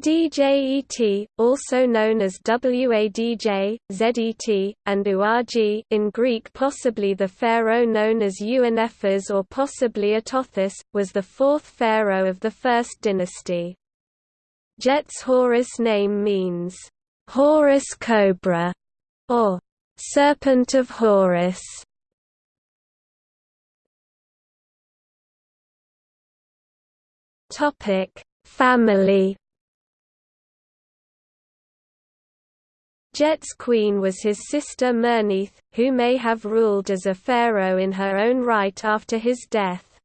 DJET, also known as Wadj, Zet, and Uaj in Greek possibly the pharaoh known as Ouenephes or possibly Atothis, was the fourth pharaoh of the first dynasty. Djet's Horus name means, Horus cobra, or serpent of Horus. Family Djet's queen was his sister Merneith, who may have ruled as a pharaoh in her own right after his death.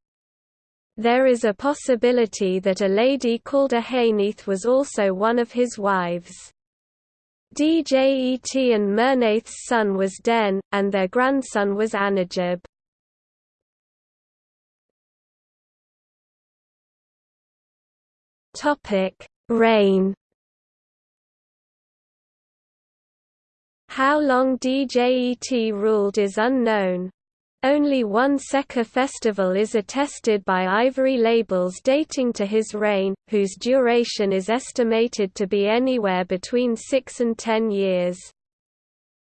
There is a possibility that a lady called Ahaneith was also one of his wives. Djet and Merneith's son was Den, and their grandson was Anedjib. Reign How long Djet ruled is unknown. Only one Seka festival is attested by ivory labels dating to his reign, whose duration is estimated to be anywhere between 6 and 10 years.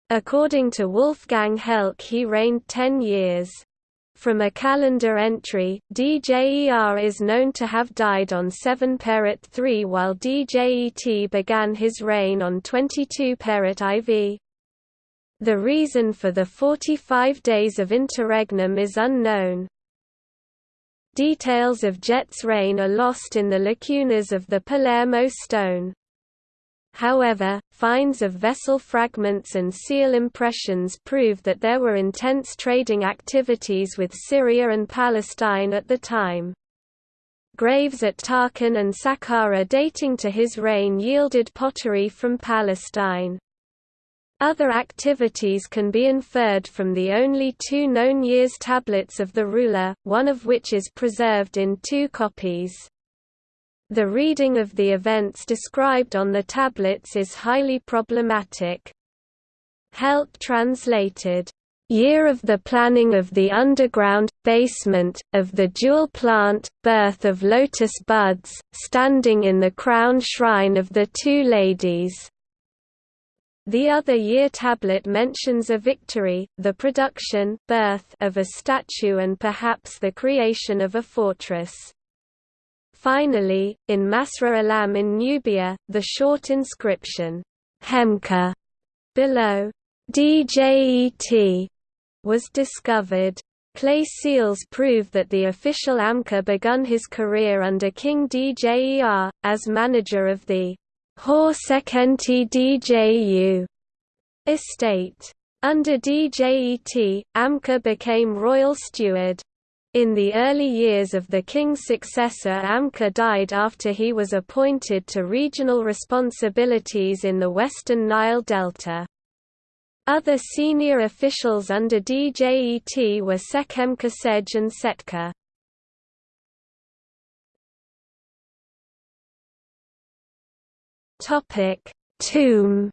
According to Wolfgang Helck he reigned 10 years. From a calendar entry, Djer is known to have died on 7 Peret 3 while Djet began his reign on 22 Peret IV. The reason for the 45 days of interregnum is unknown. Details of Djet's reign are lost in the lacunas of the Palermo stone. However, finds of vessel fragments and seal impressions prove that there were intense trading activities with Syria and Palestine at the time. Graves at Tarkhan and Saqqara dating to his reign yielded pottery from Palestine. Other activities can be inferred from the only two known years tablets of the ruler, one of which is preserved in two copies. The reading of the events described on the tablets is highly problematic. Helck translated, year of the planning of the underground, basement, of the jewel plant, birth of lotus buds, standing in the crown shrine of the two ladies. The other year tablet mentions a victory, the production birth of a statue and perhaps the creation of a fortress. Finally, in Marsa Alam in Nubia, the short inscription, Hemka, below DJET, was discovered. Clay seals prove that the official Amka begun his career under King Djer, as manager of the Horsekenti Dju estate. Under Djet, Amka became royal steward. In the early years of the king's successor Amka died after he was appointed to regional responsibilities in the western Nile Delta. Other senior officials under Djet were Sekemka Sej and Setka. Topic: Tomb.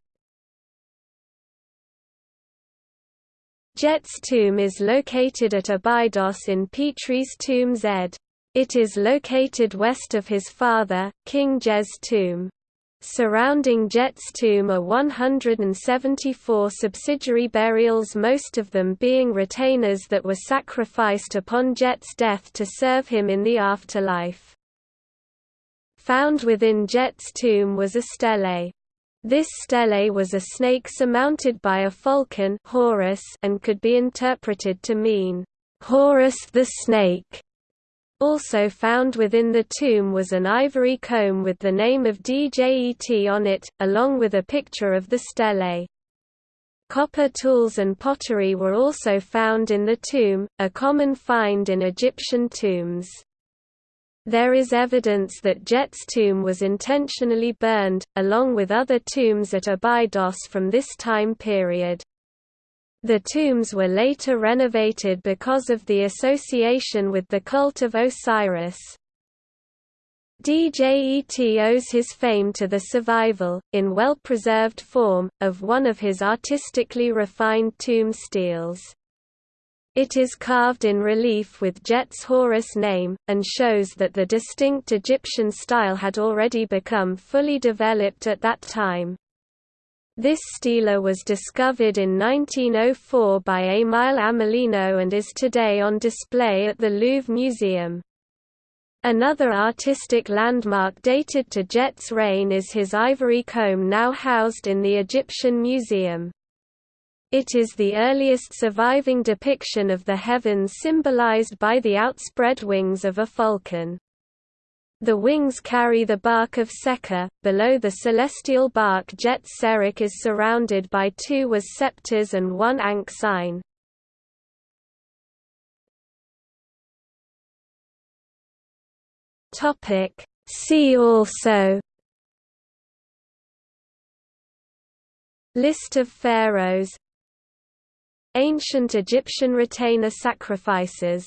Djet's tomb is located at Abydos in Petrie's tomb Z. It is located west of his father, King Djer's tomb. Surrounding Djet's tomb are 174 subsidiary burials most of them being retainers that were sacrificed upon Djet's death to serve him in the afterlife. Found within Djet's tomb was a stele. This stele was a snake surmounted by a falcon Horus and could be interpreted to mean, Horus the snake. Also found within the tomb was an ivory comb with the name of Djet on it, along with a picture of the stele. Copper tools and pottery were also found in the tomb, a common find in Egyptian tombs. There is evidence that Djet's tomb was intentionally burned, along with other tombs at Abydos from this time period. The tombs were later renovated because of the association with the cult of Osiris. Djet owes his fame to the survival, in well-preserved form, of one of his artistically refined tomb steles. It is carved in relief with Djet's Horus name, and shows that the distinct Egyptian style had already become fully developed at that time. This stela was discovered in 1904 by Emile Amélineau and is today on display at the Louvre Museum. Another artistic landmark dated to Djet's reign is his ivory comb now housed in the Egyptian Museum. It is the earliest surviving depiction of the heavens symbolized by the outspread wings of a falcon. The wings carry the bark of Sekher. Below the celestial bark Djet is surrounded by two was scepters and one Ankh sign. See also List of pharaohs Ancient Egyptian retainer sacrifices